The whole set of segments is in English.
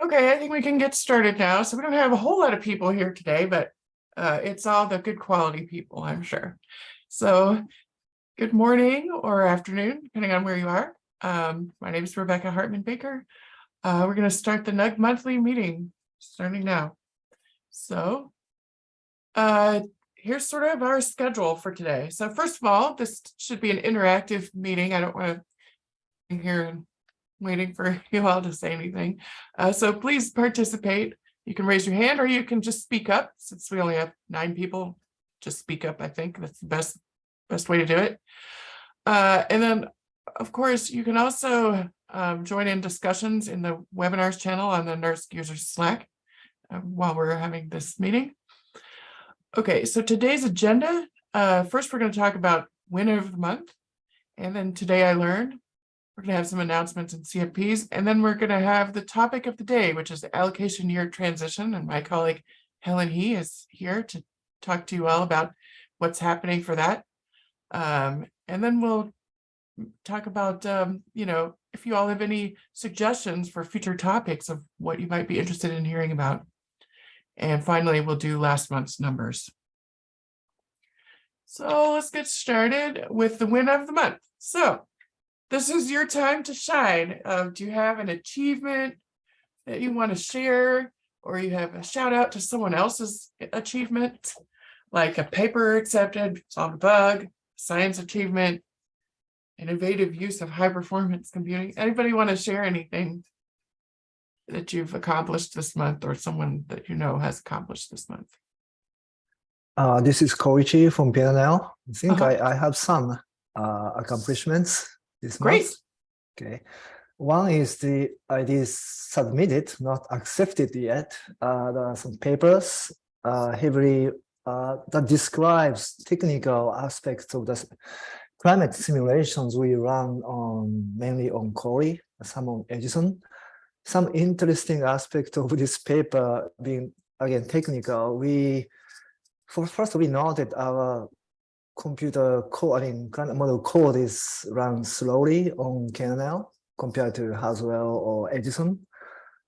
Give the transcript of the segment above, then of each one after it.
Okay, I think we can get started now. So we don't have a whole lot of people here today, but uh, it's all the good quality people, I'm sure. So good morning or afternoon, depending on where you are. Um, my name is Rebecca Hartman Baker. Uh, we're going to start the NUG monthly meeting starting now. So uh, here's sort of our schedule for today. So first of all, this should be an interactive meeting. I don't want to here and waiting for you all to say anything. Uh, so please participate. You can raise your hand or you can just speak up since we only have nine people. Just speak up. I think that's the best, best way to do it. Uh, and then, of course, you can also um, join in discussions in the webinars channel on the NERSC user Slack uh, while we're having this meeting. Okay, so today's agenda, uh, first we're going to talk about winner of the month. And then today I learned we're going to have some announcements and CFPs, and then we're going to have the topic of the day, which is the allocation year transition. And my colleague Helen He is here to talk to you all about what's happening for that. Um, and then we'll talk about, um, you know, if you all have any suggestions for future topics of what you might be interested in hearing about. And finally, we'll do last month's numbers. So let's get started with the win of the month. So this is your time to shine. Uh, do you have an achievement that you want to share or you have a shout out to someone else's achievement, like a paper accepted, solved a bug, science achievement, innovative use of high performance computing. Anybody want to share anything that you've accomplished this month or someone that you know has accomplished this month? Uh, this is Koichi from PNL. I think Uh -huh. I, I have some uh, accomplishments this Great. month. Okay. One is the ID submitted, not accepted yet. Uh, there are some papers uh, heavily uh, that describes technical aspects of the climate simulations we run on mainly on Cori, some on Edison. Some interesting aspect of this paper being again technical. We for first we noted our computer code, I mean, kind of model code is run slowly on KNL compared to Haswell or Edison.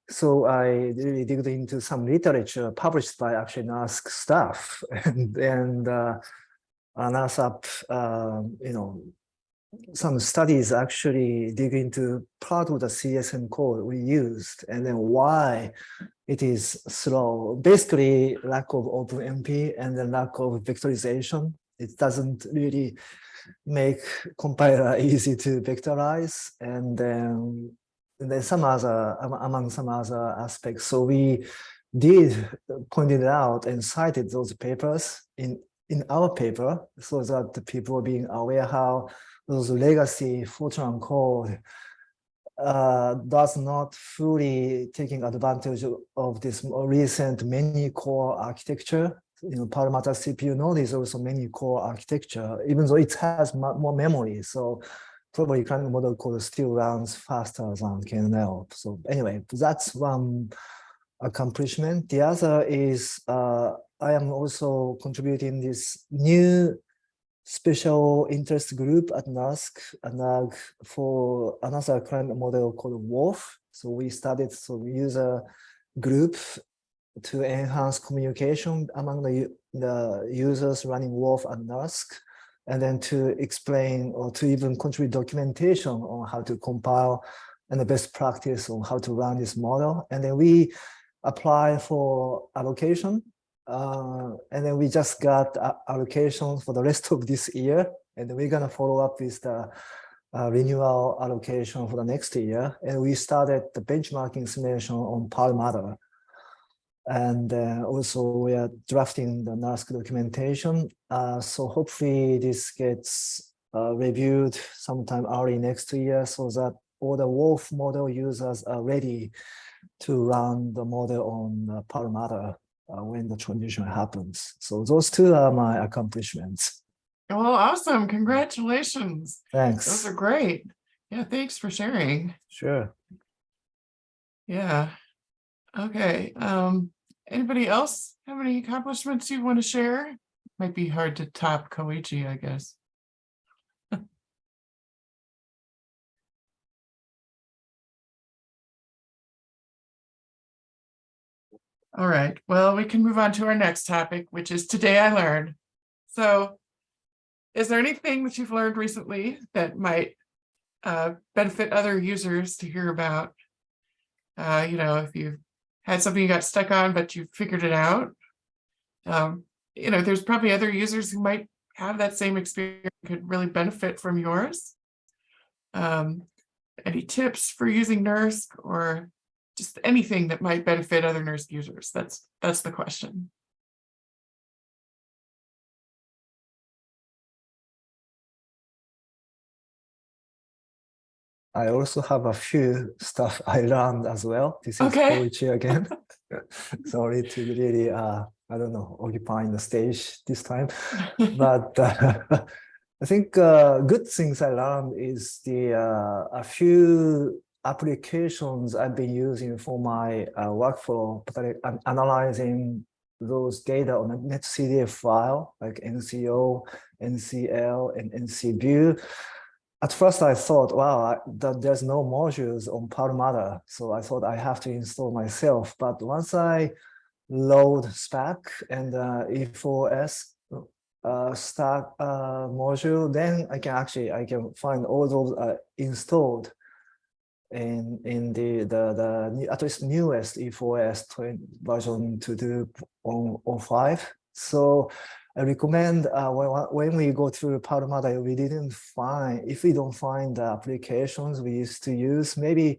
So I really digged into some literature published by actually NERSC staff and, and uh, NERSC, uh, you know, some studies actually dig into part of the CSM code we used and then why it is slow. Basically, lack of OpenMP and the lack of vectorization it doesn't really make compiler easy to vectorize. And then and then some other among some other aspects. So we did pointed out and cited those papers in in our paper so that the people are being aware how those legacy Fortran code uh, does not fully taking advantage of this recent many core architecture you know, Perlmutter CPU node is also many core architecture, even though it has more memory. So probably Climate model code still runs faster than KNL. So anyway, that's one accomplishment. The other is uh, I am also contributing this new special interest group at NERSC, NAG for another climate model called WRF. So we started some user group to enhance communication among the, the users running WRF and NERSC, and then to explain or to even contribute documentation on how to compile and the best practice on how to run this model. And then we apply for allocation. Uh, and then we just got allocation for the rest of this year. And we're going to follow up with the uh, renewal allocation for the next year. And we started the benchmarking simulation on Perlmutter. And uh, also we are drafting the NERSC documentation. Uh, so hopefully this gets uh, reviewed sometime early next year so that all the WRF model users are ready to run the model on uh, Perlmutter uh, when the transition happens. So those two are my accomplishments. Well, awesome. Congratulations. Thanks. Those are great. Yeah, thanks for sharing. Sure. Yeah. Okay. Um, Anybody else have any accomplishments you want to share? Might be hard to top Koichi, I guess. All right, well, we can move on to our next topic, which is today I learned. So is there anything that you've learned recently that might uh, benefit other users to hear about? Uh, you know, if you've had something you got stuck on, but you figured it out. Um, you know, there's probably other users who might have that same experience, could really benefit from yours. Um, any tips for using NERSC or just anything that might benefit other NERSC users? That's, that's the question. I also have a few stuff I learned as well. This is Okay. Koichi again. Sorry to really, uh, I don't know, occupying the stage this time. But uh, I think uh, good things I learned is the uh, a few applications I've been using for my uh, workflow, particularly analyzing those data on a NetCDF file like NCO, NCL, and NCView. At first, I thought, wow, I, that there's no modules on Perlmutter, so I thought I have to install myself. But once I load Spack and uh, E4S uh, Stack uh, module, then I can actually I can find all those uh, installed in in the the the at least newest E E4S 20 version 2.2.05. So I recommend uh, when, we go through Perlmutter, we didn't find, if we don't find the applications we used to use, maybe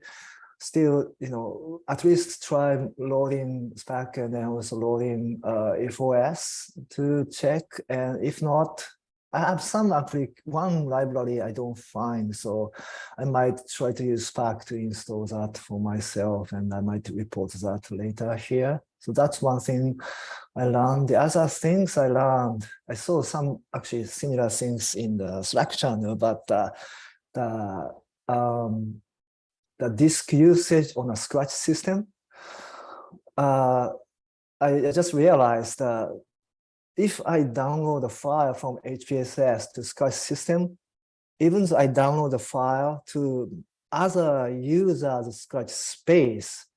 still, you know, at least try loading Spack and then also loading uh, E4S to check. And if not, I have some applic one library I don't find, so I might try to use Spack to install that for myself, and I might report that later here. So that's one thing I learned. The other things I learned, I saw some actually similar things in the Slack channel, but uh, the um, the disk usage on a Scratch system, uh, I, I just realized that if I download a file from HPSS to Scratch system, even though I download the file to other users' Scratch space,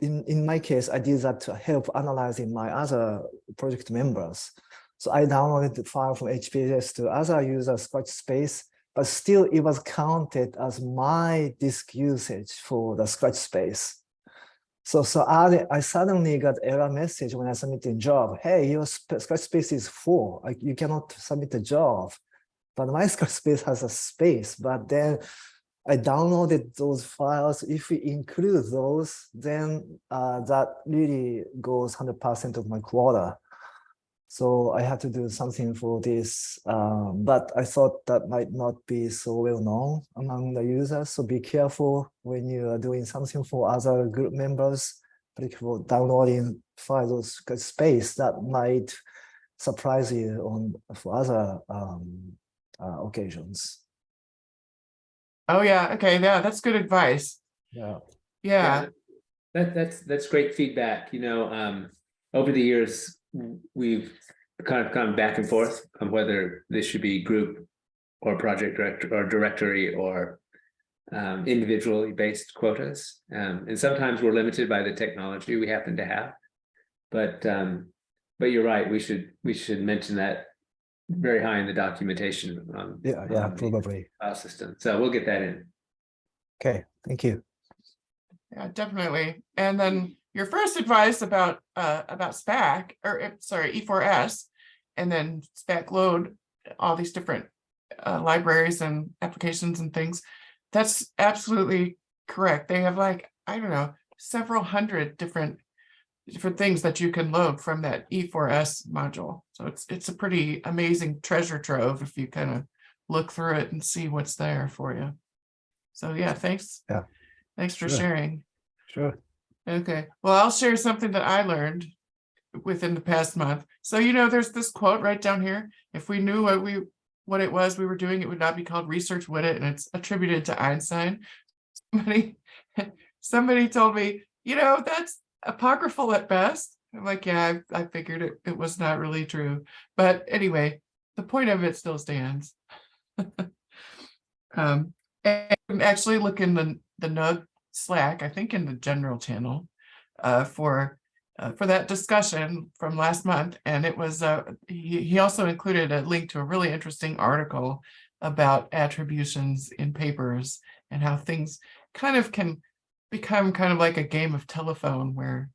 in, in my case, I did that to help analyzing my other project members. So I downloaded the file from HPSS to other users' Scratch space, but still it was counted as my disk usage for the Scratch space. So, so I, I suddenly got error message when I submitted job. Hey, your Scratch space is full. Like you cannot submit a job. But my Scratch space has a space. But then I downloaded those files. If we include those, then uh, that really goes 100% of my quota. So I had to do something for this, um, but I thought that might not be so well known among the users. So be careful when you are doing something for other group members, particularly downloading files space that might surprise you on for other um, uh, occasions. Oh, yeah, okay, yeah, that's good advice. Yeah. Yeah, That, that's, that's great feedback, you know, um, over the years, we've kind of gone back and forth on whether this should be group or project director or directory or um, individually based quotas. Um, and sometimes we're limited by the technology we happen to have. But, um, but you're right, we should, we should mention that very high in the documentation on. Yeah, yeah, on the probably. File system, so we'll get that in. Okay, thank you. yeah, definitely. And then your first advice about, uh, about Spack, or, uh, sorry, E4S, and then Spack load, all these different uh, libraries and applications and things. That's absolutely correct. They have like, I don't know, several hundred different different things that you can load from that E4S module. So it's it's a pretty amazing treasure trove if you kind of look through it and see what's there for you. So yeah, thanks. Yeah. Thanks for Sure. sharing. Sure. Okay, well, I'll share something that I learned within the past month. So, you know, there's this quote right down here. If we knew what we, what it was we were doing, it would not be called research, would it? And it's attributed to Einstein. Somebody, somebody told me, you know, that's apocryphal at best. I'm like, yeah, I, I figured it, it was not really true. But anyway, the point of it still stands. Um, and actually look in the, the NUG Slack, I think in the general channel, uh, for uh, for that discussion from last month. And it was, uh, he, he also included a link to a really interesting article about attributions in papers and how things kind of can become kind of like a game of telephone where,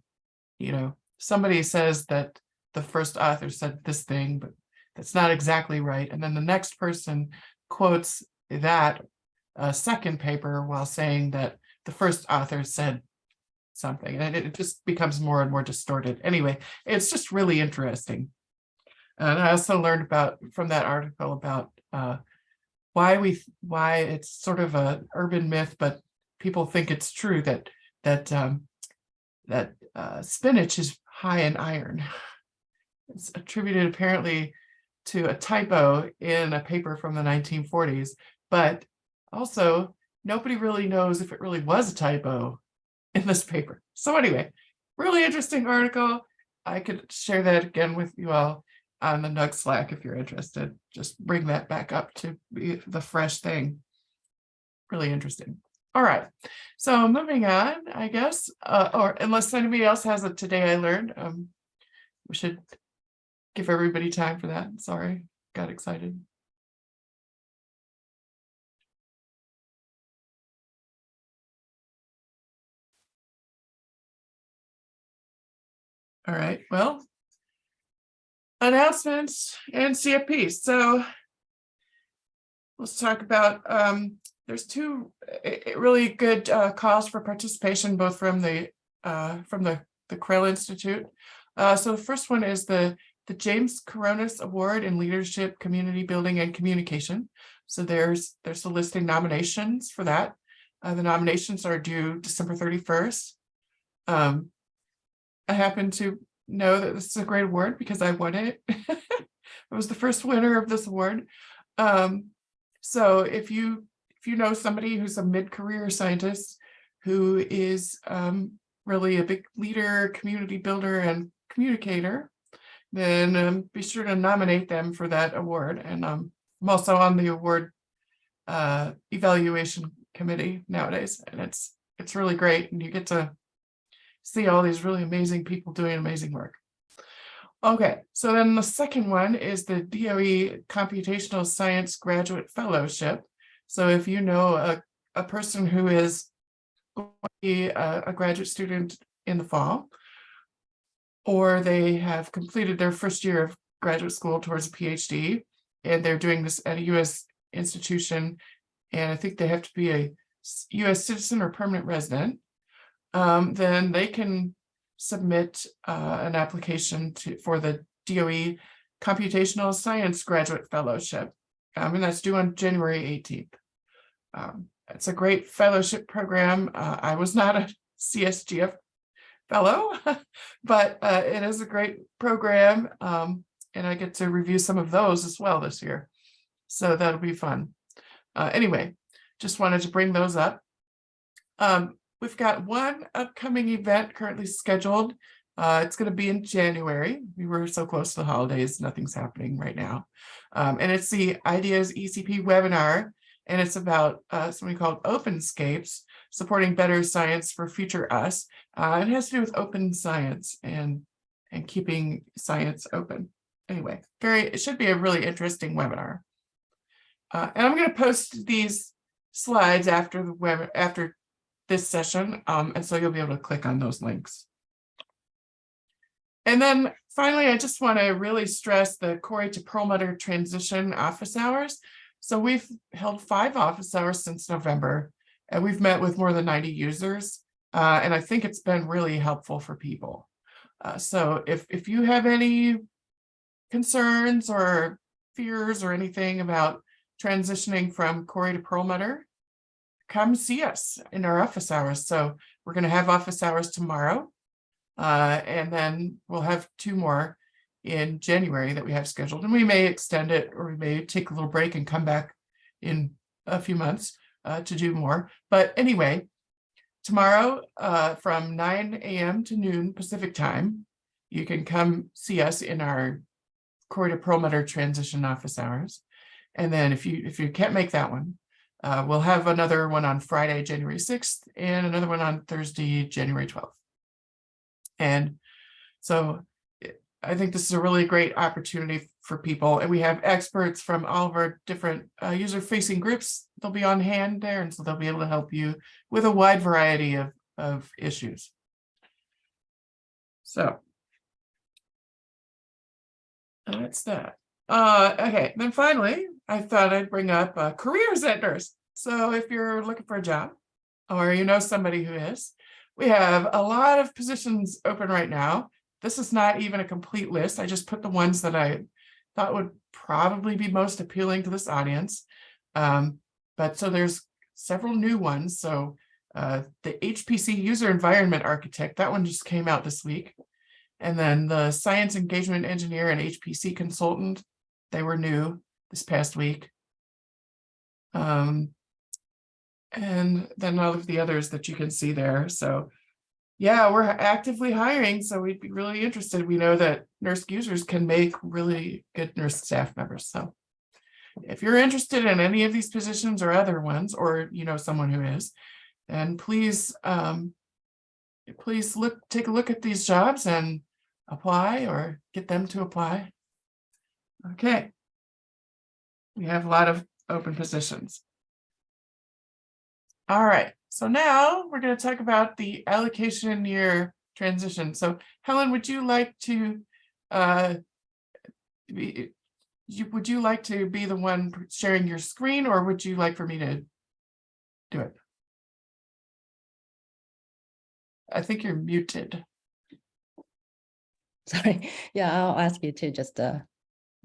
you know, somebody says that the first author said this thing, but that's not exactly right. And then the next person quotes that uh, second paper while saying that the first author said something, and it just becomes more and more distorted. Anyway, it's just really interesting. And I also learned about from that article about uh, why we why it's sort of a urban myth, but people think it's true that that um, that uh, spinach is high in iron. It's attributed apparently to a typo in a paper from the 1940s, but also nobody really knows if it really was a typo in this paper. So anyway, really interesting article. I could share that again with you all on the Nug Slack if you're interested. Just bring that back up to be the fresh thing. Really interesting. All right, so moving on, I guess, uh, or unless anybody else has a today I learned, um, we should give everybody time for that. Sorry, got excited. All right, well. Announcements and CFP, so. Let's talk about, um, there's two really good uh calls for participation, both from the uh, from the, the Krell Institute. Uh, so the first one is the, the James Corones Award in Leadership, Community Building and Communication. So there's, there's a listing nominations for that. Uh, the nominations are due December thirty-first. Um, I happen to know that this is a great award because I won it. I was the first winner of this award. Um, so if you if you know somebody who's a mid-career scientist who is um, really a big leader, community builder, and communicator, then um, be sure to nominate them for that award. And um, I'm also on the award uh, evaluation committee nowadays, and it's it's really great, and you get to see all these really amazing people doing amazing work. Okay, so then the second one is the DOE Computational Science Graduate Fellowship. So if you know a, a person who is going to be a, a graduate student in the fall, or they have completed their first year of graduate school towards a PhD, and they're doing this at a US institution, and I think they have to be a US citizen or permanent resident, um, then they can submit uh, an application to for the DOE Computational Science Graduate Fellowship. Um, and that's due on January 18th. Um, it's a great fellowship program. Uh, I was not a CSGF fellow, but uh, it is a great program. Um, and I get to review some of those as well this year. So that'll be fun. Uh, anyway, just wanted to bring those up. Um, We've got one upcoming event currently scheduled. Uh, it's going to be in January. We were so close to the holidays, nothing's happening right now. Um, and it's the Ideas ECP webinar, and it's about uh, something called OpenScapes, supporting better science for future us. Uh, it has to do with open science and, and keeping science open. Anyway, very, it should be a really interesting webinar. Uh, and I'm going to post these slides after the web, after this session. Um, and so you'll be able to click on those links. And then finally, I just want to really stress the Cori to Perlmutter transition office hours. So we've held five office hours since November, and we've met with more than 90 users. Uh, and I think it's been really helpful for people. Uh, so if, if you have any concerns or fears or anything about transitioning from Cori to Perlmutter, come see us in our office hours. So we're going to have office hours tomorrow. Uh, and then we'll have two more in January that we have scheduled. And we may extend it or we may take a little break and come back in a few months uh, to do more. But anyway, tomorrow uh, from 9 a.m. to noon Pacific time, you can come see us in our Cori to Perlmutter transition office hours. And then if you if you can't make that one, uh, we'll have another one on Friday, January 6th, and another one on Thursday, January 12th. And So I think this is a really great opportunity for people and we have experts from all of our different uh, user facing groups. They'll be on hand there and so they'll be able to help you with a wide variety of, of issues. So. That's that. Uh, okay, then finally, I thought I'd bring up uh, career centers. So if you're looking for a job or you know somebody who is, we have a lot of positions open right now. This is not even a complete list. I just put the ones that I thought would probably be most appealing to this audience. Um, but so there's several new ones. So uh, the HPC user environment architect, that one just came out this week. And then the science engagement engineer and HPC consultant, they were new this past week. Um, and then all of the others that you can see there. So yeah, we're actively hiring, so we'd be really interested. We know that NERSC users can make really good NERSC staff members. So if you're interested in any of these positions or other ones, or you know someone who is, then please um, please look take a look at these jobs and apply or get them to apply. Okay. We have a lot of open positions. All right, so now we're going to talk about the allocation year transition. So Helen, would you like to uh, be, you, would you like to be the one sharing your screen or would you like for me to do it? I think you're muted. Sorry, yeah, I'll ask you to just uh,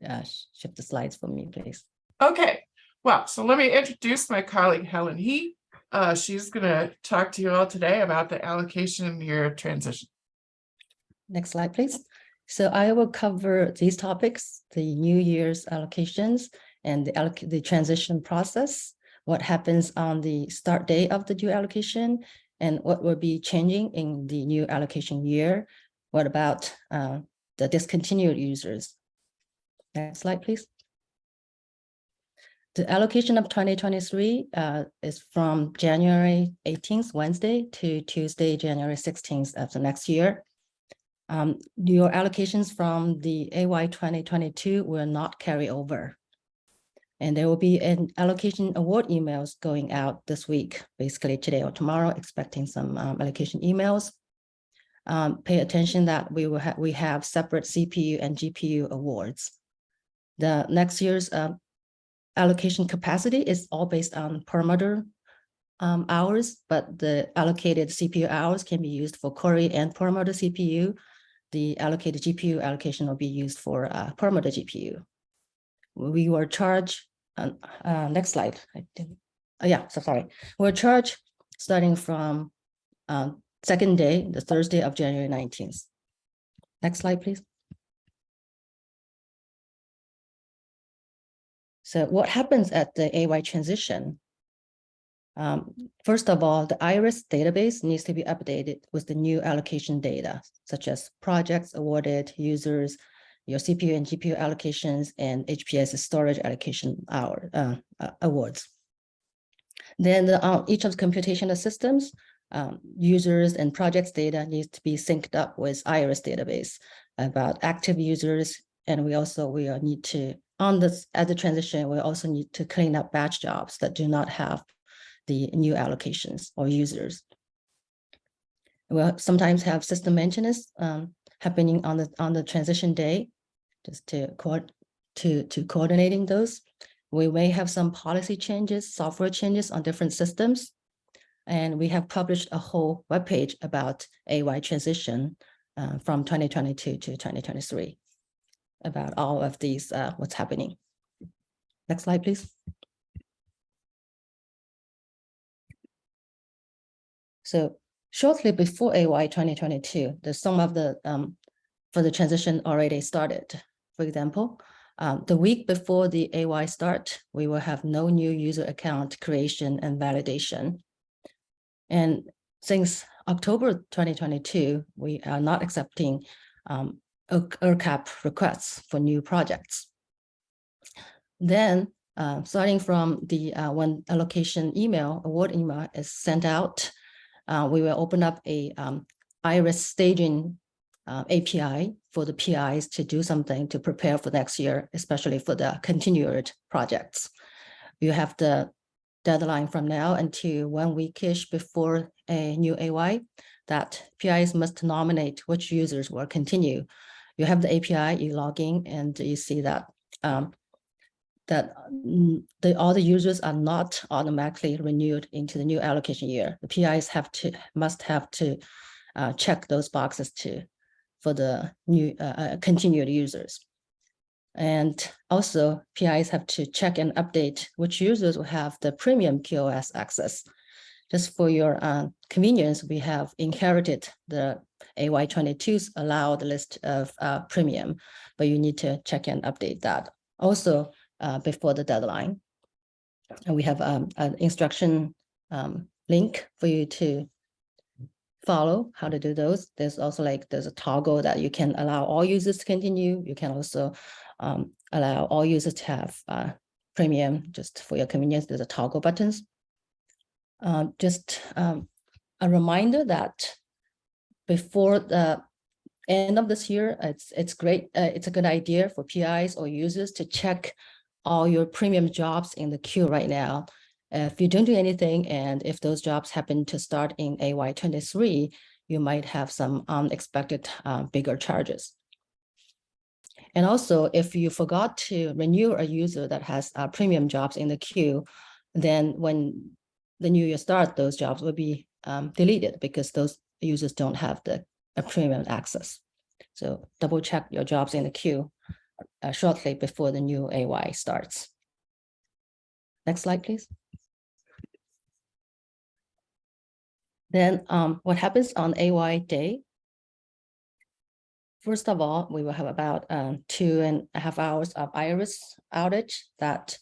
uh, shift the slides for me, please. Okay, well, so let me introduce my colleague Helen He. Uh, she's gonna talk to you all today about the allocation year transition. Next slide, please. So I will cover these topics, the New Year's allocations and the alloc- the transition process, what happens on the start day of the new allocation, and what will be changing in the new allocation year. What about uh, the discontinued users? Next slide, please. The allocation of 2023 uh, is from January 18th, Wednesday, to Tuesday, January 16th of the next year. Um, your allocations from the AY 2022 will not carry over. And there will be an allocation award emails going out this week, basically today or tomorrow, expecting some um, allocation emails. Um, pay attention that we will have, we have separate CPU and GPU awards. The next year's uh, allocation capacity is all based on Perlmutter um, hours, but the allocated CPU hours can be used for Cori and Perlmutter CPU. The allocated GPU allocation will be used for uh, Perlmutter GPU. We were charged, uh, uh, next slide. I oh, yeah, so sorry. We're charged starting from um, second day, the Thursday of January 19th. Next slide, please. So what happens at the AY transition? Um, first of all, the IRIS database needs to be updated with the new allocation data, such as projects awarded, users, your CPU and GPU allocations, and HPS storage allocation hour uh, uh, awards. Then the, uh, each of the computational systems, um, users and projects data needs to be synced up with IRIS database about active users, and we also we need to on this at the transition, we also need to clean up batch jobs that do not have the new allocations or users. We'll sometimes have system maintenance um, happening on the on the transition day, just to to to coordinating those. We may have some policy changes, software changes on different systems. And we have published a whole webpage about AY transition uh, from 2022 to 2023 about all of these, uh, what's happening. Next slide, please. So shortly before AY 2022, the some of the um, for the transition already started. For example, um, the week before the AY start, we will have no new user account creation and validation. And since October 2022, we are not accepting um, ERCAP requests for new projects. Then, uh, starting from the uh, when allocation email, award email is sent out, uh, we will open up a um, iris staging uh, API for the PIs to do something to prepare for next year, especially for the continued projects. You have the deadline from now until one weekish before a new AY that PIs must nominate which users will continue. You have the API, you log in and you see that um, that mm, the, all the users are not automatically renewed into the new allocation year. The PIs have to, must have to uh, check those boxes too for the new uh, uh, continued users. And also PIs have to check and update which users will have the premium QoS access. Just for your uh, convenience, we have inherited the AY22's allowed list of uh, premium, but you need to check and update that. Also, uh, before the deadline. And we have um, an instruction um, link for you to follow how to do those. There's also like, there's a toggle that you can allow all users to continue. You can also um, allow all users to have uh, premium just for your convenience. There's a toggle buttons. Uh, just um, a reminder that before the end of this year, it's it's great. Uh, it's a good idea for PIs or users to check all your premium jobs in the queue right now. If you don't do anything and if those jobs happen to start in AY23, you might have some unexpected uh, bigger charges. And also, if you forgot to renew a user that has uh, premium jobs in the queue, then when the new year start, those jobs will be um, deleted because those users don't have the premium access. So double check your jobs in the queue uh, shortly before the new AY starts. Next slide, please. Then um, what happens on AY day? First of all, we will have about um, two and a half hours of iris outage that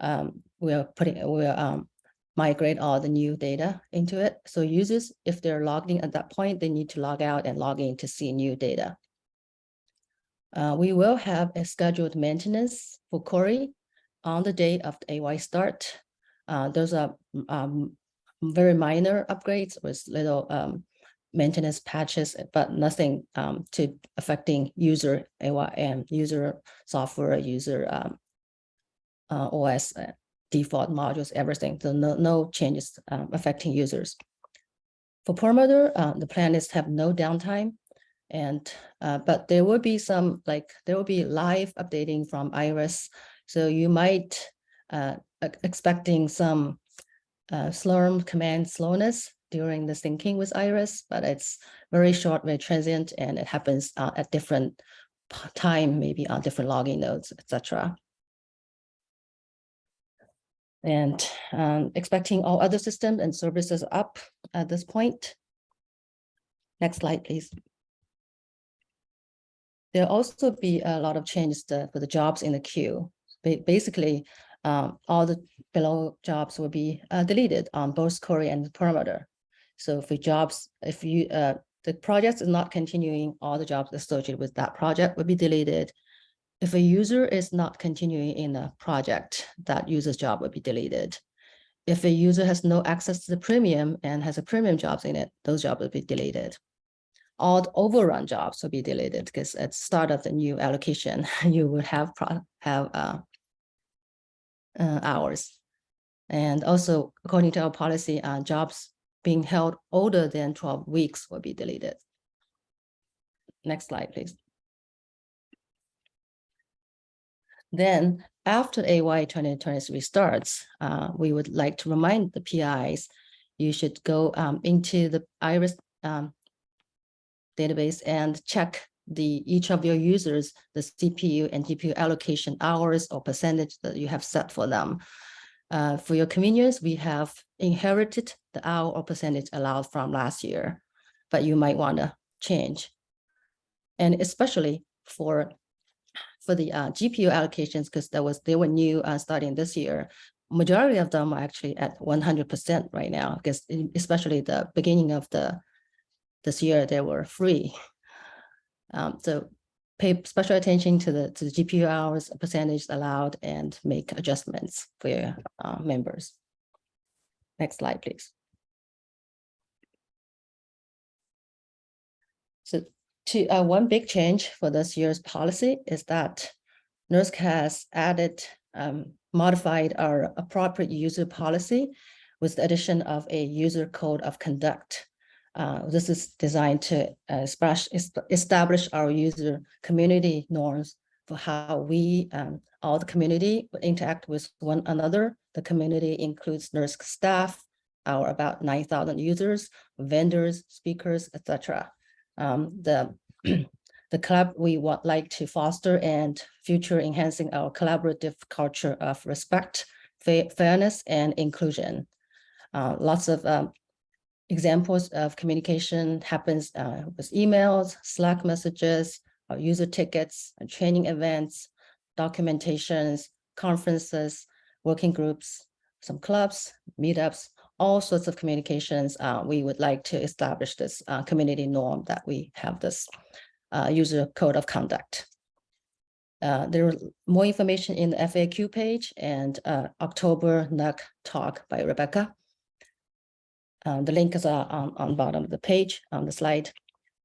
um, we're putting, we are um, migrate all the new data into it. So users, if they're logged in at that point, they need to log out and log in to see new data. Uh, we will have a scheduled maintenance for Cori on the day of the AY start. Uh, those are um, very minor upgrades with little um, maintenance patches, but nothing um, to affecting user AY and user software, user um, uh, OS uh, default modules, everything. So no, no changes um, affecting users. For Perlmutter, uh, the plan is to have no downtime and uh, but there will be some like there will be live updating from Iris. So you might uh, expecting some uh, Slurm command slowness during the syncing with Iris, but it's very short, very transient, and it happens uh, at different time, maybe on different logging nodes, etc. And um, expecting all other systems and services up at this point. Next slide, please. There'll also be a lot of changes to, for the jobs in the queue. Ba basically, um, all the below jobs will be uh, deleted on both Cori and Perlmutter. So if jobs, if you uh, the project is not continuing, all the jobs associated with that project will be deleted. If a user is not continuing in a project, that user's job will be deleted. If a user has no access to the premium and has a premium jobs in it, those jobs will be deleted all the overrun jobs will be deleted because at start of the new allocation, you would have have uh, uh, hours. And also, according to our policy, uh, jobs being held older than 12 weeks will be deleted. Next slide, please. Then after AY 2023 starts, uh, we would like to remind the PIs, you should go um, into the IRIS um, database and check the each of your users, the CPU and GPU allocation hours or percentage that you have set for them. Uh, for your convenience, we have inherited the hour or percentage allowed from last year, but you might want to change. And especially for for the uh, GPU allocations, because that was they were new uh, starting this year, majority of them are actually at 100% right now, because especially the beginning of the this year they were free. Um, so pay special attention to the to the GPU hours percentage allowed and make adjustments for your uh, members. Next slide, please. To, uh, one big change for this year's policy is that NERSC has added, um, modified our appropriate user policy with the addition of a user code of conduct. Uh, this is designed to uh, establish, our user community norms for how we, um, all the community interact with one another. The community includes NERSC staff, our about nine thousand users, vendors, speakers, etc. Um, the the club we would like to foster and future enhancing our collaborative culture of respect, fa- fairness, and inclusion. Uh, lots of um, examples of communication happens uh, with emails, Slack messages, user tickets, training events, documentations, conferences, working groups, some clubs, meetups, all sorts of communications. Uh, we would like to establish this uh, community norm that we have this uh, user code of conduct. Uh, there is more information in the FAQ page and uh, October NUG talk by Rebecca. Uh, the link is uh, on, on bottom of the page on the slide.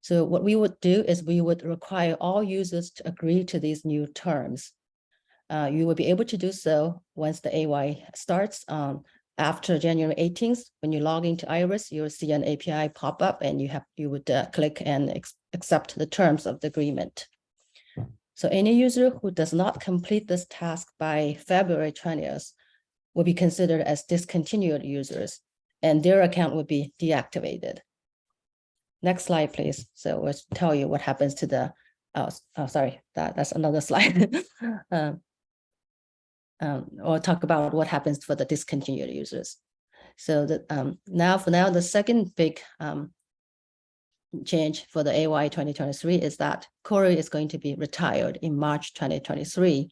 So what we would do is we would require all users to agree to these new terms. Uh, you will be able to do so once the AY starts um, after January 18th. When you log into Iris, you'll see an API pop up and you have you would uh, click and accept the terms of the agreement. So any user who does not complete this task by February 20th will be considered as discontinued users and their account will be deactivated. Next slide, please. So we'll tell you what happens to the, oh, oh, sorry, that, that's another slide. Um, um, or talk about what happens for the discontinued users. So that, um, now for now, the second big, um, change for the AY twenty twenty-three is that Cori is going to be retired in March twenty twenty-three.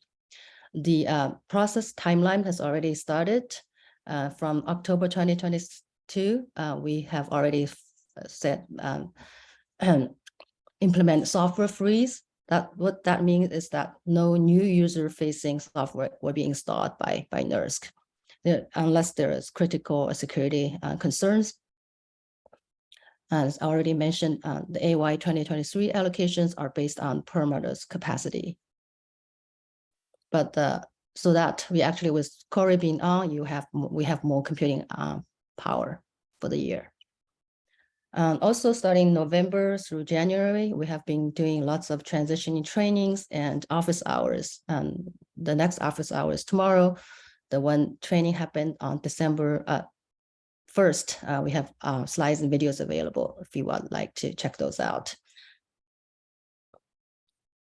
The, uh, process timeline has already started. Uh, from October twenty twenty-two, uh, we have already f- set, um, implement software freeze. That, what that means is that no new user-facing software will be installed by, by NERSC. Unless there is critical security uh, concerns. As already mentioned, uh, the AY twenty twenty-three allocations are based on Perlmutter's capacity. But uh, so that we actually with Cori being on, you have, we have more computing uh, power for the year. Um, also starting November through January, we have been doing lots of transitioning trainings and office hours. Um, the next office hours tomorrow. The one training happened on December uh, first. Uh, we have uh, slides and videos available if you would like to check those out.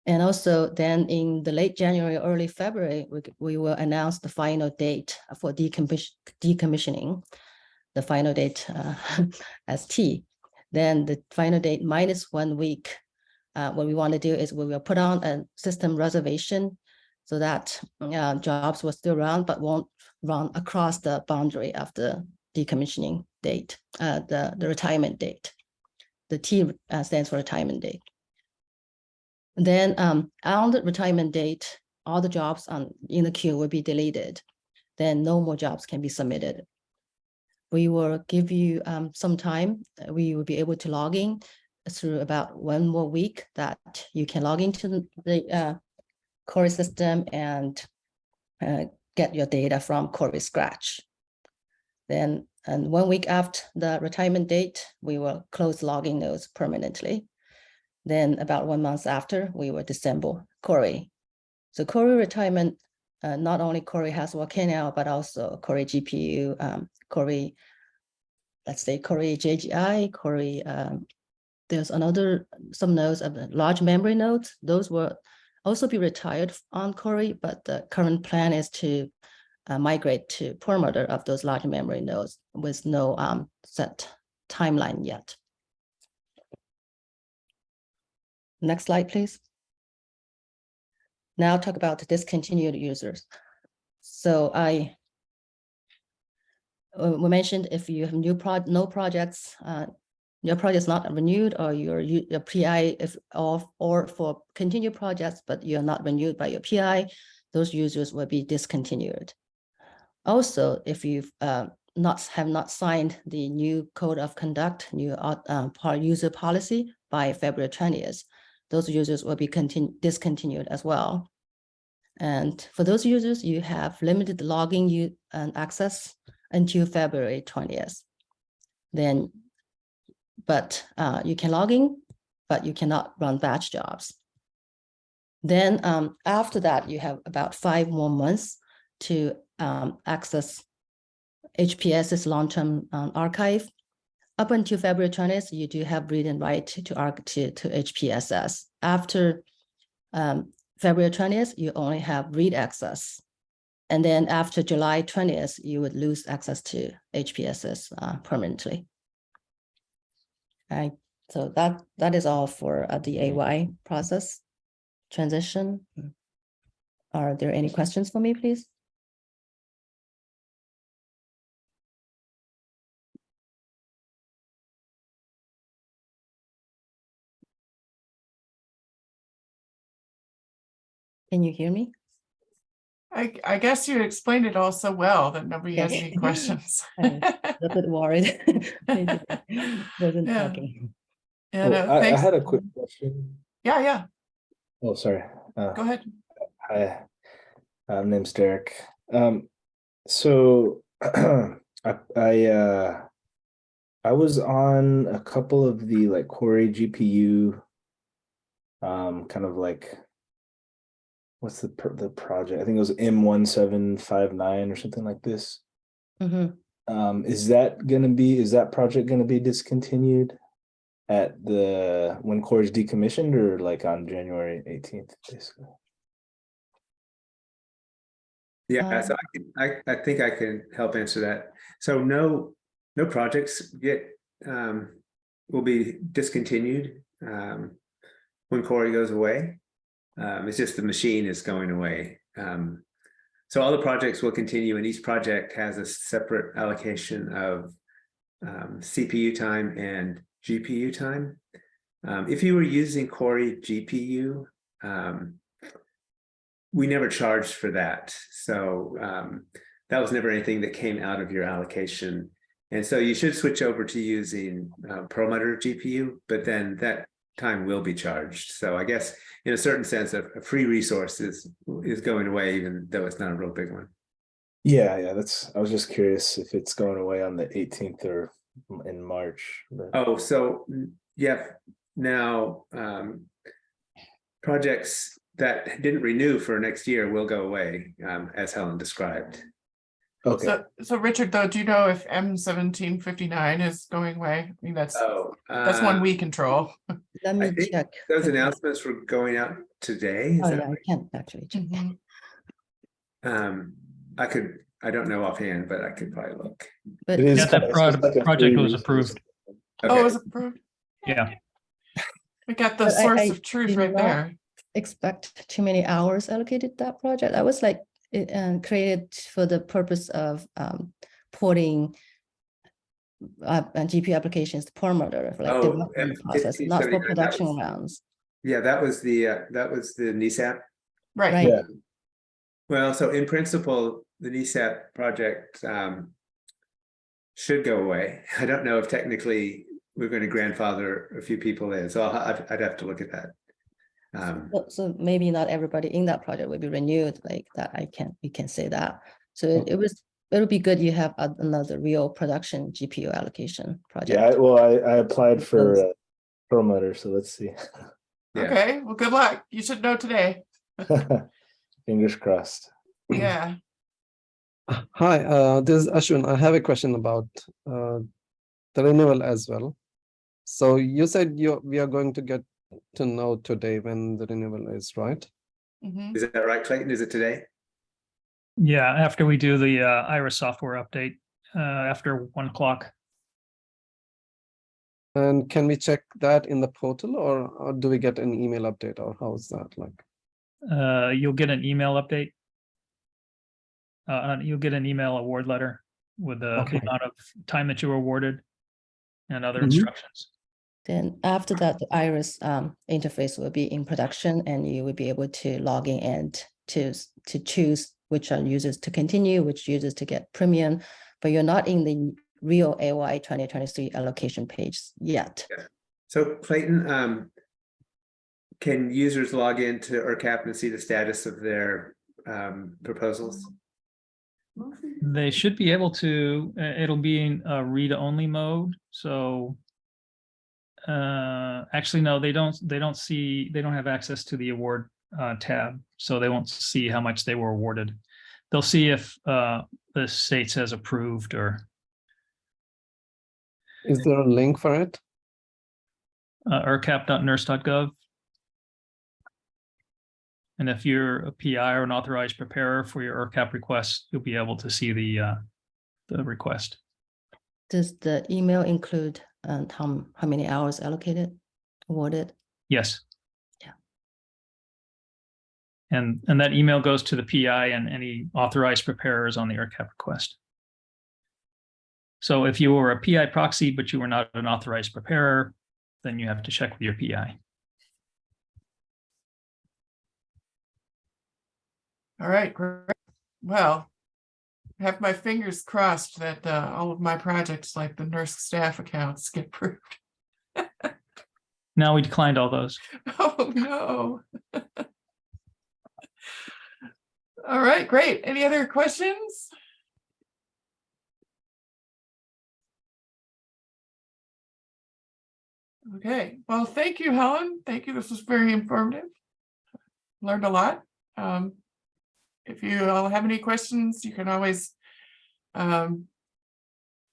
And also then in the late January, early February, we, we will announce the final date for decommission, decommissioning. The final date uh, as T. Then the final date minus one week. Uh, what we want to do is we will put on a system reservation so that uh, jobs will still run but won't run across the boundary of the decommissioning date, uh, the, the retirement date. The T uh, stands for retirement date. Then um, on the retirement date, all the jobs on in the queue will be deleted. Then no more jobs can be submitted. We will give you um, some time. We will be able to log in through about one more week that you can log into the- uh, Cori system and uh, get your data from Cori Scratch. Then, and one week after the retirement date, we will close logging nodes permanently. Then about one month after, we will disassemble Cori. So Cori retirement, uh, not only Cori has Volcano, but also Cori GPU, um, Cori, let's say Cori JGI, Cori, um, there's another, some nodes of large memory nodes. Those will also be retired on Cori, but the current plan is to uh, migrate to Perlmutter of those large memory nodes with no um, set timeline yet. Next slide, please. Now talk about discontinued users. So I uh, we mentioned if you have new prod, no projects, uh, your project is not renewed or your, your PI if, or, or for continued projects, but you're not renewed by your PI, those users will be discontinued. Also, if you've uh, not, have not signed the new code of conduct, new uh, user policy by February twentieth, those users will be continu- discontinued as well. And for those users, you have limited logging and access until February twentieth. Then, but uh, you can log in, but you cannot run batch jobs. Then um, after that, you have about five more months to um, access HPSS long-term um, archive. Up until February twentieth, you do have read and write to arc to, to HPSS. After um, February twentieth, you only have read access. And then after July twentieth, you would lose access to HPSS uh, permanently. So that, that is all for uh, the AY process transition. Are there any questions for me, please? Can you hear me? I, I guess you explained it all so well that nobody has any questions. I'm A bit worried. Maybe Wasn't Yeah. talking. And, Oh, I, I had a quick question. Yeah, yeah, Oh, sorry. Uh, go ahead. hi, uh, name's Derek. Um, so I, I, uh, I was on a couple of the like Cori GPU, um, kind of like, what's the the project? I think it was M one seven five nine or something like this. Mhm. Um, is that gonna be, is that project gonna be discontinued at the, when Cori is decommissioned or like on January eighteenth, basically? Yeah, so Um, I can, I, I think I can help answer that. So no, no projects get, um, will be discontinued, um, when Cori goes away. Um, it's just the machine is going away. Um, so all the projects will continue and each project has a separate allocation of, um, CPU time and GPU time. Um, if you were using Cori GPU, um, we never charged for that. So um, that was never anything that came out of your allocation. And so you should switch over to using uh, Perlmutter GPU, but then that time will be charged. So I guess in a certain sense, a, a free resource is, is going away, even though it's not a real big one. Yeah, yeah, that's, I was just curious if it's going away on the eighteenth or in March. but- Oh, so mm, yeah, now um, projects that didn't renew for next year will go away, um, as Helen described. Okay, So, so Richard, though, do you know if M seventeen fifty-nine is going away? I mean, that's, Oh, that's one uh, we control. Let me think check. Those announcements were going out today. is Oh, that yeah, I right? can actually check. Mhm. Um, I could, I don't know offhand, but I could probably look. But It is Yeah, that kinda- it's proj- just like a project was resource. approved. Oh, it was approved? Yeah, We got the But source I of truth right there. expect too many hours allocated that project. I was like, it uh, created for the purpose of um, porting uh, GPU applications to Perlmutter for like Oh, development process, not for production was- rounds. Yeah, that was the, uh, that was the NESAP. Right. Right. Yeah. Well, so in principle, the NESAP project um should go away. I don't know if technically we're going to grandfather a few people in, so I'll- I'd, I'd have to look at that. Um, So- So maybe not everybody in that project will be renewed like that. I can, we can say that. So it- it was, it would be good you have a- another real production GPU allocation project. yeah, I- well, I, I applied for Those- uh, Perlmutter, so let's see. Yeah. Okay, well, good luck. You should know today. Fingers crossed. Yeah. Hi, uh, this is Ashwin. I have a question about uh, the renewal as well. So you said you we are going to get to know today when the renewal is, right? Mhm. Is that right, Clayton? Is it today? yeah, after we do the uh, Iris software update, uh, after one o'clock. And can we check that in the portal or, or do we get an email update or how is that like? Uh, you'll get an email update. Uh, you'll get an email award letter with the Okay. amount of time that you were awarded and other Mhm. instructions. Then after that, the Iris um, interface will be in production and you will be able to log in and to, to choose which are users to continue, which users to get premium but you're not in the real AY twenty twenty-three allocation page yet. So Clayton, um. Can users log into ERCAP and see the status of their um proposals? They should be able to, uh, it'll be in a read-only mode, so. Uh, actually, no, they don't, they don't see, they don't have access to the award uh tab, so they won't see how much they were awarded. They'll see if uh the state says approved or Is there a link for it? uh ercap.nersc.gov. And if you're a PI or an authorized preparer for your ERCAP request, you'll be able to see the uh the request. Does the email include um, how, how many hours allocated, awarded? Yes. Yeah. And, and that email goes to the PI and any authorized preparers on the ERCAP request. So if you were a PI proxy, but you were not an authorized preparer, then you have to check with your PI. All right, great. Well, I have my fingers crossed that uh, all of my projects, like the NERSC staff accounts, get approved. Now we declined all those. Oh, no. All right, great. Any other questions? Okay, well, thank you, Helen. Thank you. This was very informative. Learned a lot. Um, If you all have any questions, you can always um,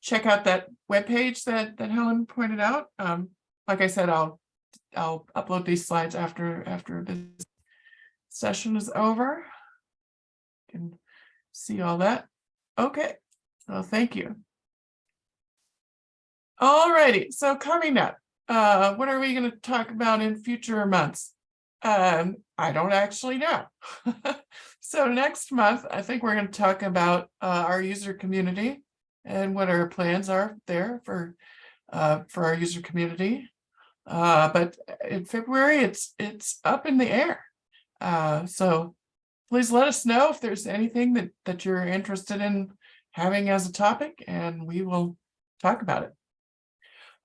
check out that webpage that that Helen pointed out. Um, Like I said, I'll I'll upload these slides after, after this session is over. Can see all that. Okay, well, thank you. All righty, so coming up, uh, what are we gonna talk about in future months? Um, I don't actually know. So next month, I think we're gonna talk about uh, our user community and what our plans are there for uh, for our user community. Uh, but in February, it's, it's up in the air. Uh, so please let us know if there's anything that, that you're interested in having as a topic and we will talk about it.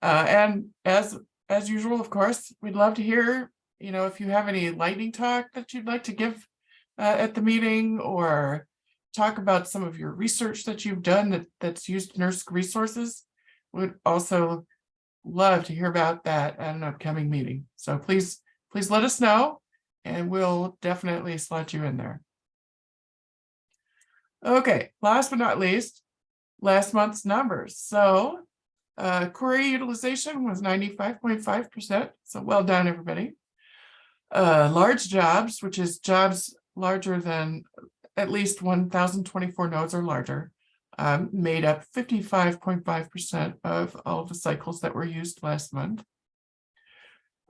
Uh, and as, as usual, of course, we'd love to hear, you know, if you have any lightning talk that you'd like to give uh, at the meeting or talk about some of your research that you've done that, that's used NERSC resources. Would also love to hear about that at an upcoming meeting. So please, please let us know and we'll definitely slot you in there. Okay, last but not least, last month's numbers. So uh, Cori utilization was ninety-five point five percent. So well done, everybody. Uh, large jobs, which is jobs larger than at least one thousand twenty-four nodes or larger, um, made up fifty-five point five percent of all of the cycles that were used last month.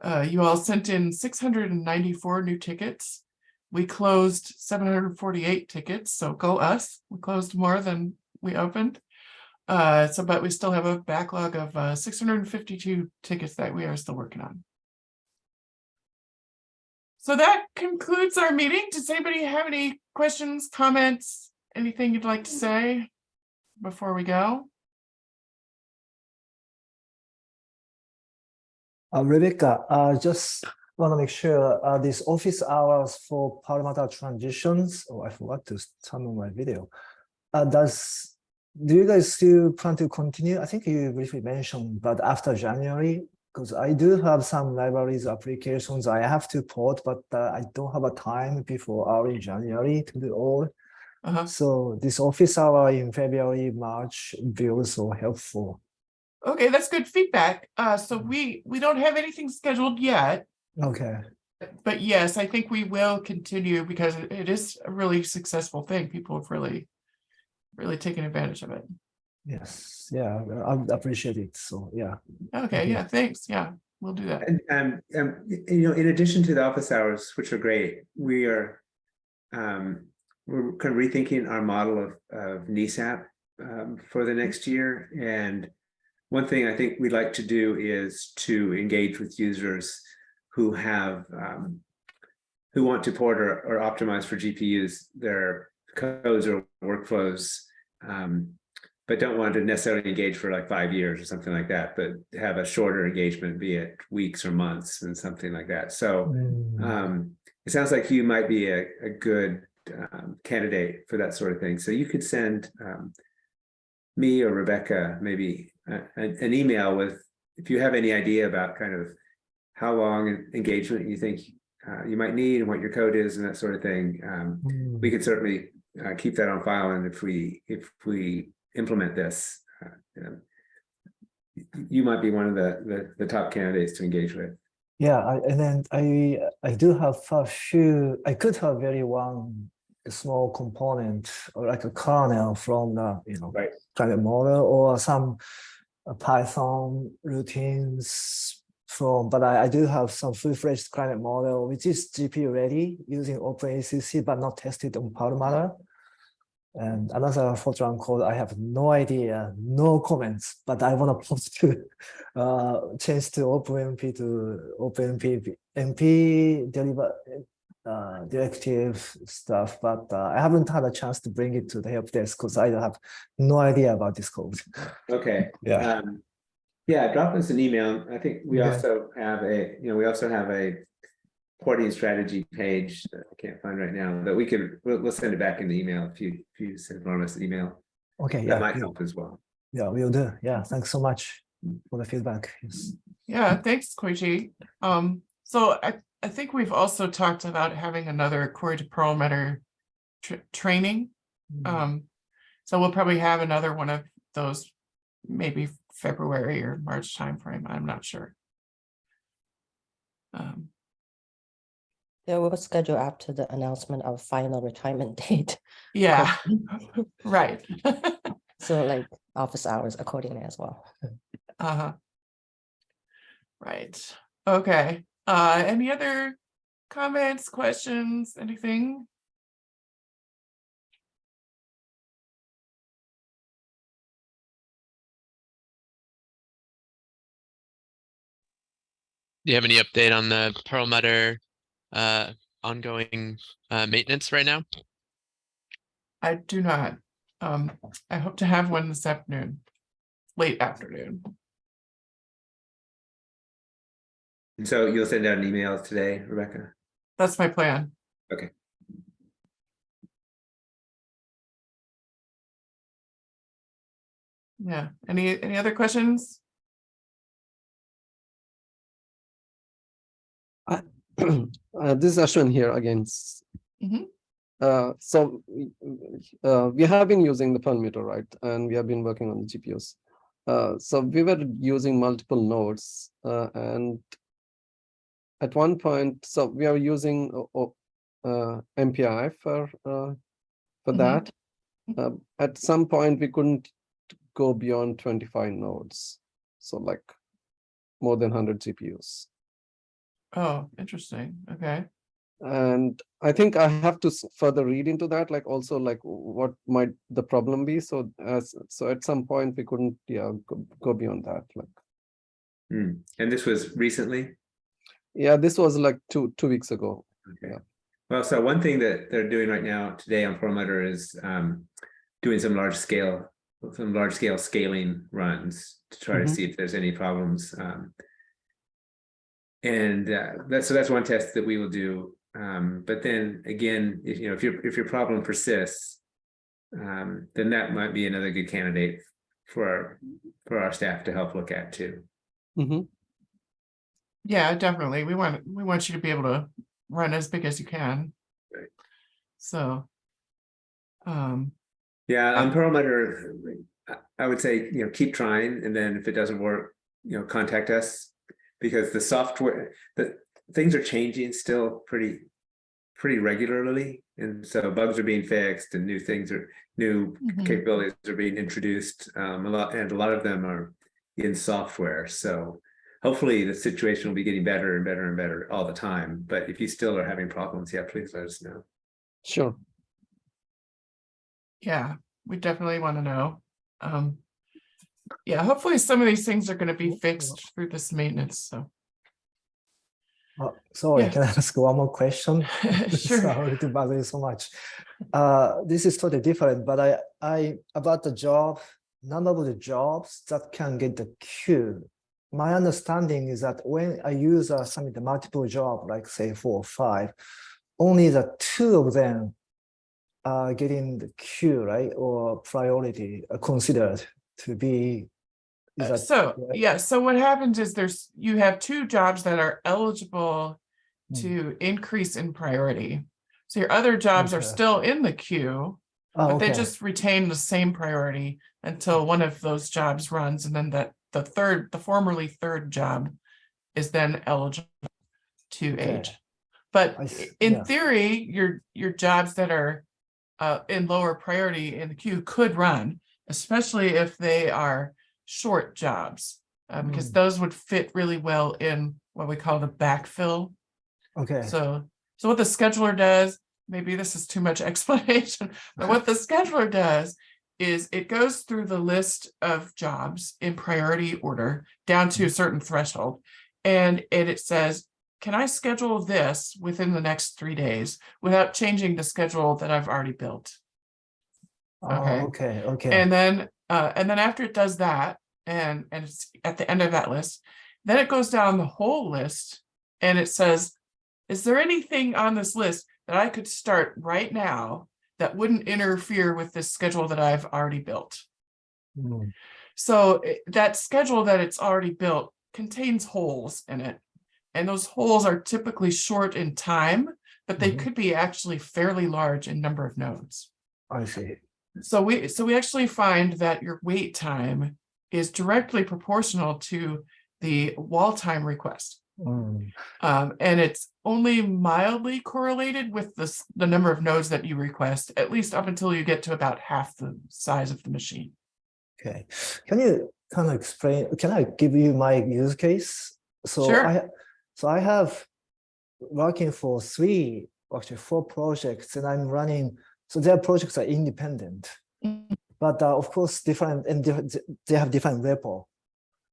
Uh, you all sent in six hundred and ninety-four new tickets. We closed seven hundred and forty-eight tickets, so go us. We closed more than we opened. Uh, so, but we still have a backlog of uh, six hundred and fifty-two tickets that we are still working on. So that concludes our meeting. Does anybody have any questions, comments, anything you'd like to say before we go? Uh, Rebecca, uh, just want to make sure uh, these office hours for Perlmutter transitions. Oh, I forgot to turn on my video. Uh, does do you guys still plan to continue? I think you briefly mentioned, but after January, because I do have some libraries applications I have to port, but uh, I don't have a time before early January to do all. Uh-huh. So this office hour in February, March will be also helpful. Okay, that's good feedback. Uh, so we, we don't have anything scheduled yet. Okay. But yes, I think we will continue because it it is a really successful thing. People have really, really taken advantage of it. Yes. Yeah, I appreciate it. So yeah. Okay, yeah, thanks. Yeah, we'll do that. And um, um, you know, in addition to the office hours, which are great, we are. Um, we're kind of rethinking our model of of NESAP um for the next year and. One thing I think we'd like to do is to engage with users who have um. Who want to port or or optimize for GPUs, their codes or workflows um but don't want to necessarily engage for like five years or something like that, but have a shorter engagement, be it weeks or months and something like that. So Mm, um, it sounds like you might be a, a good um, candidate for that sort of thing. So you could send um, me or Rebecca maybe a- an, an email with if you have any idea about kind of how long an engagement you think uh, you might need and what your code is and that sort of thing. Um, mm. we could certainly uh, keep that on file, and if we if we implement this, uh, you know, you might be one of the, the the top candidates to engage with. Yeah, I, and then I I do have a few. I could have very one small component or like a kernel from the you know Right. private model or some uh, Python routines from. But I, I do have some full-fledged climate model which is GPU ready using OpenACC but not tested on Perlmutter. And another Fortran code, I have no idea, no comments, but I want to post to uh, change to OpenMP to OpenMP MP deliver uh, directive stuff, but uh, I haven't had a chance to bring it to the help desk because I have no idea about this code. Okay. Yeah. Um, yeah, drop us an email. I think we Yeah. also have a, you know, we also have a porting strategy page that I can't find right now but we can, we'll, we'll send it back in the email if you, if you send us an email. Okay, That yeah, might yeah, help as well. yeah, we'll do. Yeah, thanks so much for the feedback. Yes. Yeah, thanks, Koichi. Um, so I, I think we've also talked about having another Cori to Perlmutter tr- training. Um, so we'll probably have another one of those, maybe February or March timeframe, I'm not sure. Um, Yeah, we will schedule after the announcement of final retirement date. yeah, right. So like office hours accordingly as well. Uh-huh. Right, okay, uh, any other comments, questions, anything? Do you have any update on the Perlmutter uh ongoing uh maintenance right now? I do not. Um, I hope to have one this afternoon, late afternoon. And so you'll send out an email today, Rebecca? That's my plan. Okay. Yeah, any, any other questions? uh, this is Ashwin here again. S- Mhm. Uh, so we- uh, we have been using the Perlmutter, right? And we have been working on the GPUs. Uh, so we were using multiple nodes uh, and at one point, so we are using uh, MPI for uh, for Mhm. that. Uh, at some point, we couldn't go beyond 25 nodes. So like more than 100 GPUs. Oh, interesting, okay. And I think I have to further read into that, like also like what might the problem be? So as, so at some point we couldn't, yeah, go, go beyond that, like, Hmm. And this was recently? yeah, this was like two, two weeks ago. Okay. Yeah. Well, so one thing that they're doing right now today on Perlmutter is um doing some large scale, some large scale scaling runs to try to Mhm. see if there's any problems. Um And uh that's, so that's one test that we will do. Um, but then again, if you know, if your, if your problem persists, um, then that might be another good candidate for our, for our staff to help look at too. Mhm. Yeah, definitely. We want, we want you to be able to run as big as you can. Right. So. Um, Yeah, on Perlmutter, I- I would say, you know, keep trying, and then if it doesn't work, you know, contact us. Because the software, the things are changing still pretty, pretty regularly, and so bugs are being fixed and new things are, new Mhm. capabilities are being introduced. Um, a lot, and a lot of them are in software, so. Hopefully, the situation will be getting better and better and better all the time, but if you still are having problems, yeah, please let us know. Sure. yeah, we definitely want to know. Um. Yeah, hopefully some of these things are gonna be fixed through this maintenance, so. Uh, sorry, Yeah. can I ask one more question? Sure. Sorry to bother you so much. Uh, this is totally different, but I, I, about the job number of the jobs that can get the queue. My understanding is that when a user submit a multiple job, like say four or five, only the two of them are getting the queue, right, or priority considered to be. Uh, So, correct? yeah, so what happens is there's, you have two jobs that are eligible Hmm. to increase in priority. So your other jobs are still in the queue, Oh, but they just retain the same priority until one of those jobs runs and then that the third, the formerly third job is then eligible to Okay. age. But I i- s- yeah. in theory, your, your jobs that are uh, in lower priority in the queue could run, especially if they are short jobs. Uh, because Mm. those would fit really well in what we call the backfill. Okay, So, so what the scheduler does, maybe this is too much explanation, but what the scheduler does is it goes through the list of jobs in priority order down to a certain threshold. And and it says, can I schedule this within the next three days without changing the schedule that I've already built? Okay. oh, okay, okay. And then, uh, and then after it does that, and, and it's at the end of that list, then it goes down the whole list and it says, is there anything on this list that I could start right now that wouldn't interfere with this schedule that I've already built? Mm, So i- that schedule that it's already built contains holes in it. And those holes are typically short in time, but they Mhm. could be actually fairly large in number of nodes. I see. So we, so we actually find that your wait time is directly proportional to the wall time request. Mm, Um, and it's only mildly correlated with this, the number of nodes that you request, at least up until you get to about half the size of the machine. Okay, can you kind of explain, can I give you my use case? So Sure. I, so I have working for three, actually four projects and I'm running, so their projects are independent. Mm. But uh, of course, different and they have different repo.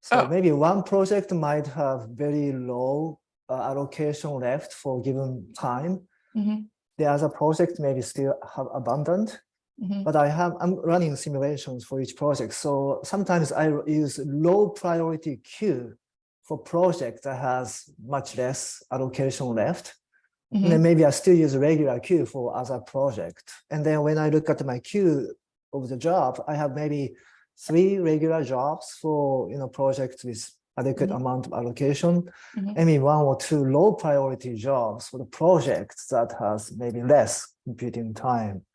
So Oh. maybe one project might have very low uh, allocation left for given time. Mhm, The other project maybe still have abundant. mhm. But I have, I'm running simulations for each project. So sometimes I use low priority queue for project that has much less allocation left. And Mhm. then maybe I still use a regular queue for other project. And then when I look at my queue of the job, I have maybe three regular jobs for, you know, projects with adequate Mhm. amount of allocation. Mhm. I mean, one or two low priority jobs for the projects that has maybe less computing time.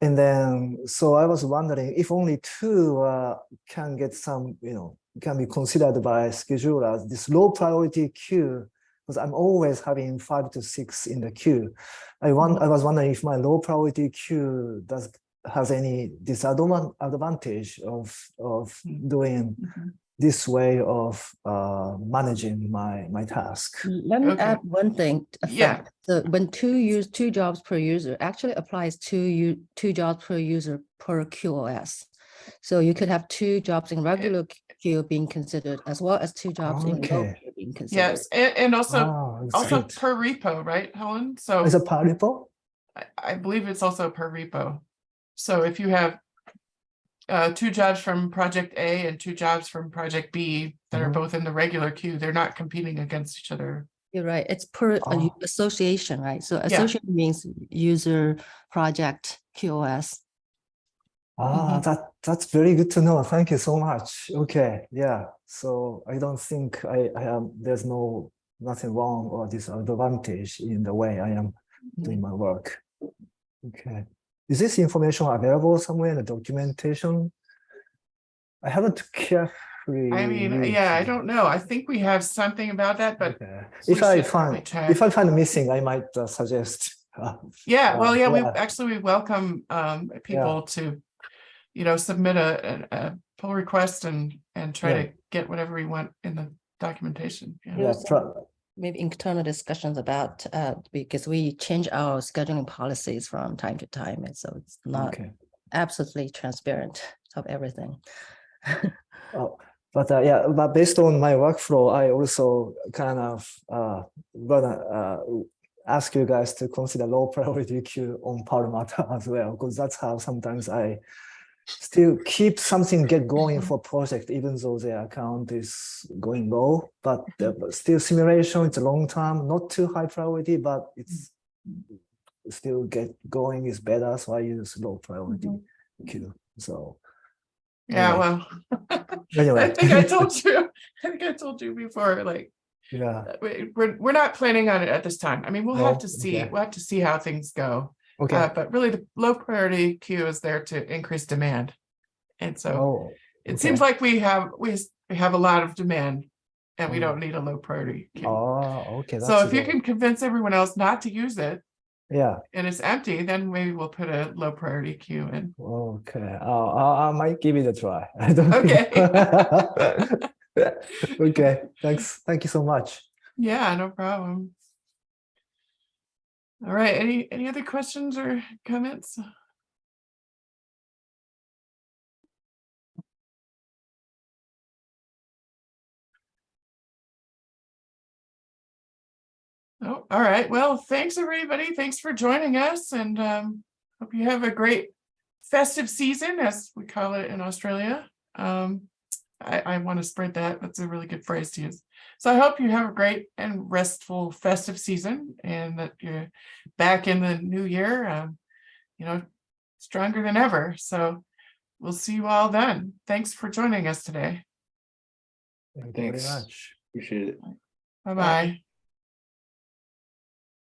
And then, so I was wondering if only two uh, can get some, you know, can be considered by schedulers, this low priority queue, because I'm always having five to six in the queue. I want, I was wondering if my low priority queue does has any disadvantage of of Mm. doing Mhm. this way of uh, managing my my task. Let me Okay. add one thing. Yeah. fact. So when two use, two jobs per user actually applies to you, two jobs per user per QoS. So you could have two jobs in regular queue being considered as well as two jobs in low queue being considered. Yes, and, and also, that's also good. per repo, right, Helen? So. Is it Paripo? I, I believe it's also per repo. So if you have uh, two jobs from project A and two jobs from project B that are Mhm. both in the regular queue, they're not competing against each other. You're right. It's per Oh. association, right? So association means user project QoS. Ah, Mhm. that that's very good to know. Thank you so much. Okay, yeah. So I don't think I, I am there's no nothing wrong or disadvantage in the way I am doing my work. Okay. Is this information available somewhere in the documentation? I haven't carefully. I mean, yeah, I don't know. I think we have something about that, but Okay. If I find check. if I find missing, I might uh, suggest. uh, yeah, well, uh, yeah, we actually, we welcome um people to, you know, submit a, a, a pull request and, and try Yeah. to get whatever we want in the documentation. Yeah. Yeah, There's try- Maybe internal discussions about, uh, because we change our scheduling policies from time to time, and so it's not okay. absolutely transparent of everything. Oh, but uh, yeah, but based on my workflow, I also kind of uh, gonna uh, ask you guys to consider low priority queue on Perlmutter as well, because that's how sometimes I still keep something get going for project, even though their account is going low, but uh, mm-hmm. the- still simulation, it's a long time, not too high priority, but it's still get going is better, so I use low priority mm-hmm. queue, so Yeah, Anyway. well, I think I told you, I think I told you before, like, Yeah, uh, we, we're, we're not planning on it at this time. I mean, we'll have to see, Okay. we'll have to see how things go. Uh, okay. but really the low priority queue is there to increase demand. And so Oh, it seems like we have, we we have a lot of demand and we Mm. don't need a low priority queue. oh, okay. So that's if you can convince everyone else not to use it Yeah, and it's empty, then maybe we'll put a low priority queue in. okay, uh, I, I might give it a try. I don't think- Okay, thanks, thank you so much. Yeah, no problem. All right, any, any other questions or comments? Oh, all right. Well, thanks, everybody. Thanks for joining us and um, hope you have a great festive season, as we call it in Australia. Um, I, I want to spread that. That's a really good phrase to use. So I hope you have a great and restful festive season and that you're back in the new year, um, you know, stronger than ever. So we'll see you all then. Thanks for joining us today. Thank you very Thanks. much. Appreciate it. Bye-bye.